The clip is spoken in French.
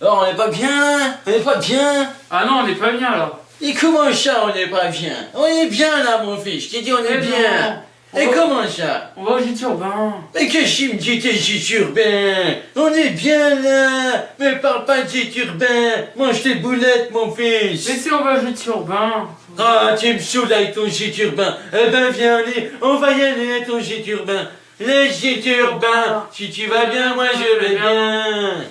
Alors on n'est pas bien On n'est pas bien. Ah non, on n'est pas bien là Et comment ça on n'est pas bien? On est bien là mon fils, je t'ai dit on est bien. Et comment ça? On va au gîte urbain. Mais que tu me dis tes gîtes urbains On est bien là. Mais parle pas de gîtes urbain. Mange tes boulettes mon fils. Mais si on va au gîte urbain. Ah, tu me saoules avec ton gîte urbain. Eh ben, viens, allez, on va y aller à ton gîte urbain. Les gîtes urbains, ah. si tu vas bien, moi je vais ah, bien.